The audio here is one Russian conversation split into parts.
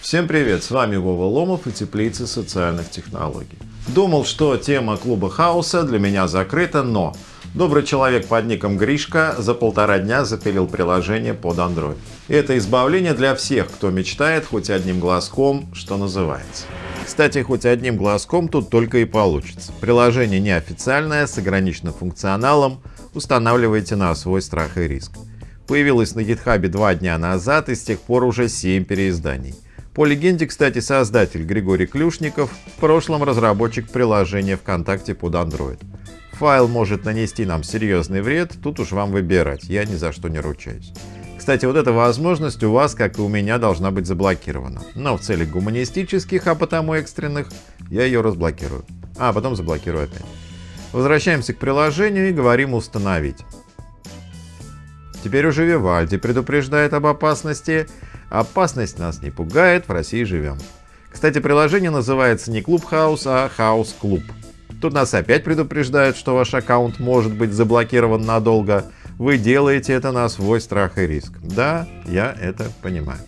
Всем привет, с вами Вова Ломов и Теплицы социальных технологий. Думал, что тема клуба хаоса для меня закрыта, но добрый человек под ником Гришка за полтора дня запилил приложение под Android. И это избавление для всех, кто мечтает хоть одним глазком, что называется. Кстати, хоть одним глазком тут только и получится. Приложение неофициальное, с ограниченным функционалом, устанавливайте на свой страх и риск. Появилось на GitHub два дня назад и с тех пор уже 7 переизданий. По легенде, кстати, создатель Григорий Клюшников, в прошлом разработчик приложения ВКонтакте под Android. Файл может нанести нам серьезный вред, тут уж вам выбирать, я ни за что не ручаюсь. Кстати, вот эта возможность у вас, как и у меня, должна быть заблокирована. Но в целях гуманистических, а потому экстренных, я ее разблокирую. А потом заблокирую опять. Возвращаемся к приложению и говорим «Установить». Теперь уже Вивальди предупреждает об опасности. Опасность нас не пугает, в России живем. Кстати, приложение называется не Клуб Хаус, а Хаус Клуб. Тут нас опять предупреждают, что ваш аккаунт может быть заблокирован надолго. Вы делаете это на свой страх и риск. Да, я это понимаю.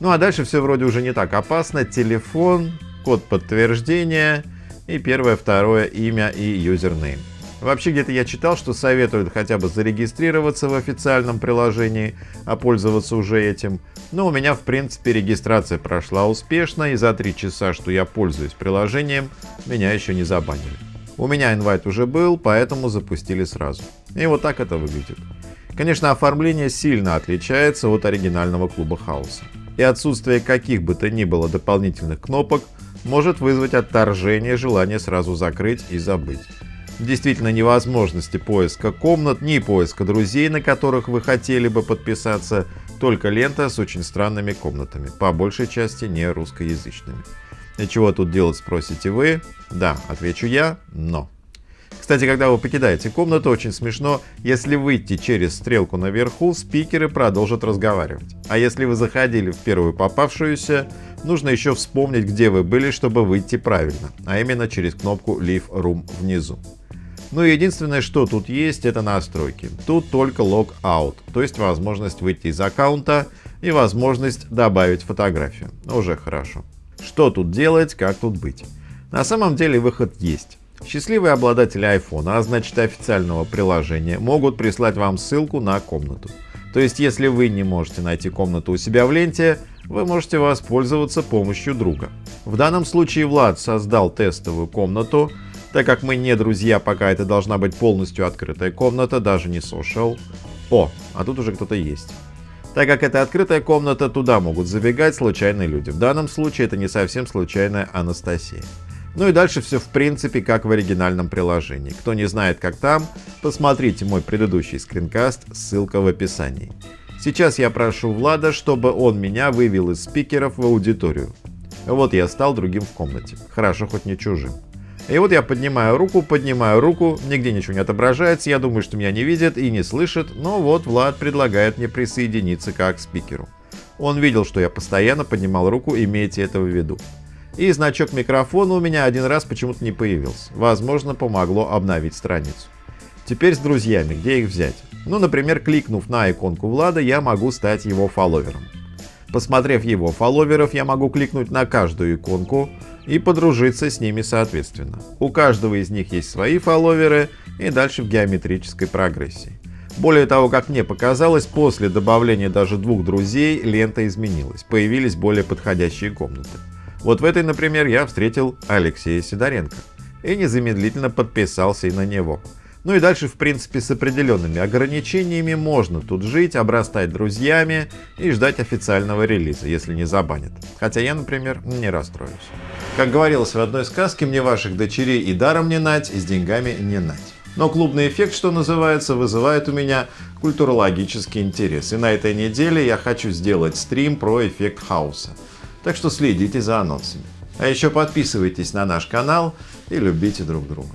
Ну а дальше все вроде уже не так опасно. Телефон, код подтверждения и первое, второе имя и юзернейм. Вообще где-то я читал, что советуют хотя бы зарегистрироваться в официальном приложении, а пользоваться уже этим. Но у меня в принципе регистрация прошла успешно и за 3 часа, что я пользуюсь приложением, меня еще не забанили. У меня инвайт уже был, поэтому запустили сразу. И вот так это выглядит. Конечно, оформление сильно отличается от оригинального клуба хаоса. И отсутствие каких бы то ни было дополнительных кнопок может вызвать отторжение желание сразу закрыть и забыть. Действительно невозможности поиска комнат, ни поиска друзей, на которых вы хотели бы подписаться, только лента с очень странными комнатами, по большей части не русскоязычными. И чего тут делать, спросите вы? Да, отвечу я, но. Кстати, когда вы покидаете комнату, очень смешно, если выйти через стрелку наверху, спикеры продолжат разговаривать. А если вы заходили в первую попавшуюся, нужно еще вспомнить, где вы были, чтобы выйти правильно, а именно через кнопку Leave Room внизу. Ну и единственное, что тут есть, это настройки. Тут только Logout, то есть возможность выйти из аккаунта и возможность добавить фотографию. Уже хорошо. Что тут делать, как тут быть? На самом деле выход есть. Счастливые обладатели iPhone, а значит официального приложения, могут прислать вам ссылку на комнату. То есть, если вы не можете найти комнату у себя в ленте, вы можете воспользоваться помощью друга. В данном случае Влад создал тестовую комнату, так как мы не друзья, пока это должна быть полностью открытая комната, даже не social. О, а тут уже кто-то есть. Так как это открытая комната, туда могут забегать случайные люди. В данном случае это не совсем случайная Анастасия. Ну и дальше все в принципе как в оригинальном приложении. Кто не знает как там, посмотрите мой предыдущий скринкаст, ссылка в описании. Сейчас я прошу Влада, чтобы он меня вывел из спикеров в аудиторию. Вот я стал другим в комнате. Хорошо, хоть не чужим. И вот я поднимаю руку, поднимаю руку, нигде ничего не отображается, я думаю, что меня не видит и не слышит, но вот Влад предлагает мне присоединиться как спикеру. Он видел, что я постоянно поднимал руку, имейте это в виду. И значок микрофона у меня один раз почему-то не появился. Возможно, помогло обновить страницу. Теперь с друзьями, где их взять? Ну, например, кликнув на иконку Влада, я могу стать его фолловером. Посмотрев его фолловеров, я могу кликнуть на каждую иконку и подружиться с ними соответственно. У каждого из них есть свои фолловеры и дальше в геометрической прогрессии. Более того, как мне показалось, после добавления даже двух друзей лента изменилась, появились более подходящие комнаты. Вот в этой, например, я встретил Алексея Сидоренко и незамедлительно подписался и на него. Ну и дальше, в принципе, с определенными ограничениями можно тут жить, обрастать друзьями и ждать официального релиза, если не забанят. Хотя я, например, не расстроюсь. Как говорилось в одной сказке, мне ваших дочерей и даром не нать, и с деньгами не нать. Но клубный эффект, что называется, вызывает у меня культурологический интерес. И на этой неделе я хочу сделать стрим про эффект хаоса. Так что следите за анонсами. А еще подписывайтесь на наш канал и любите друг друга.